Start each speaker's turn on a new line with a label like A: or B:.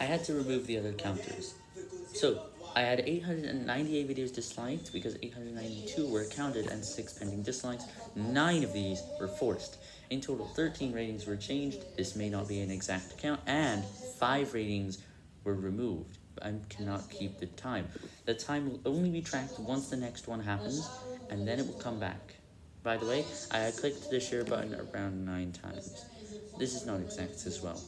A: I had to remove the other counters. So, I had 898 videos disliked because 892 were counted and 6 pending dislikes. 9 of these were forced. In total, 13 ratings were changed. This may not be an exact count. And 5 ratings were removed. I cannot keep the time. The time will only be tracked once the next one happens, and then it will come back. By the way, I clicked the share button around 9 times. This is not exact as well.